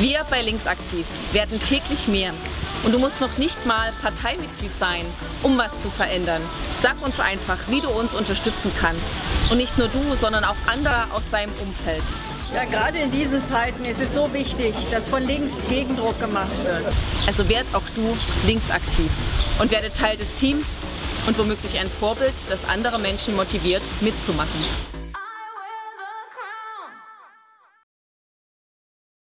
Wir bei Linksaktiv werden täglich mehr. Und du musst noch nicht mal Parteimitglied sein, um was zu verändern. Sag uns einfach, wie du uns unterstützen kannst. Und nicht nur du, sondern auch andere aus deinem Umfeld. Ja, gerade in diesen Zeiten ist es so wichtig, dass von links Gegendruck gemacht wird. Also werd auch du linksaktiv und werde Teil des Teams und womöglich ein Vorbild, das andere Menschen motiviert, mitzumachen.